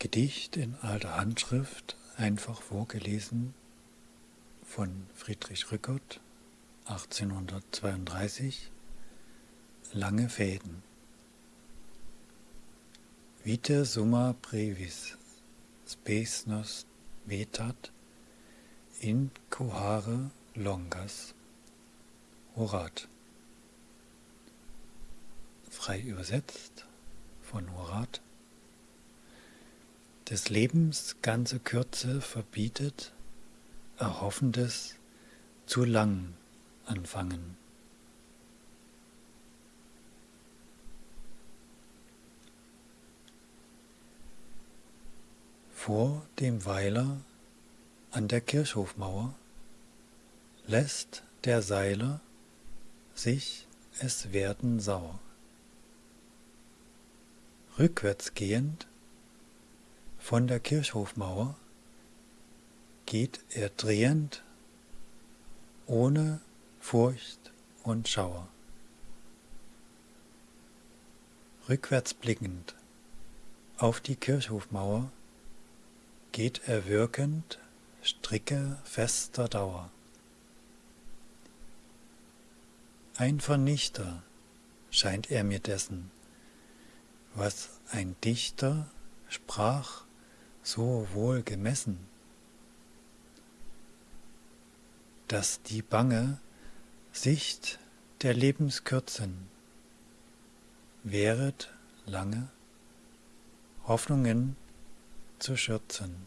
Gedicht in alter Handschrift, einfach vorgelesen von Friedrich Rückert, 1832, Lange Fäden. Vite summa brevis, spes nos vetat, in cohare longas, Horat. Frei übersetzt von Horat des Lebens ganze Kürze verbietet, Erhoffendes zu lang anfangen. Vor dem Weiler an der Kirchhofmauer lässt der Seiler sich es werden sauer. Rückwärts gehend von der Kirchhofmauer geht er drehend, ohne Furcht und Schauer. Rückwärts blickend auf die Kirchhofmauer geht er wirkend, stricke fester Dauer. Ein Vernichter scheint er mir dessen, was ein Dichter sprach so wohl gemessen, dass die bange Sicht der Lebenskürzen wäret lange Hoffnungen zu schürzen.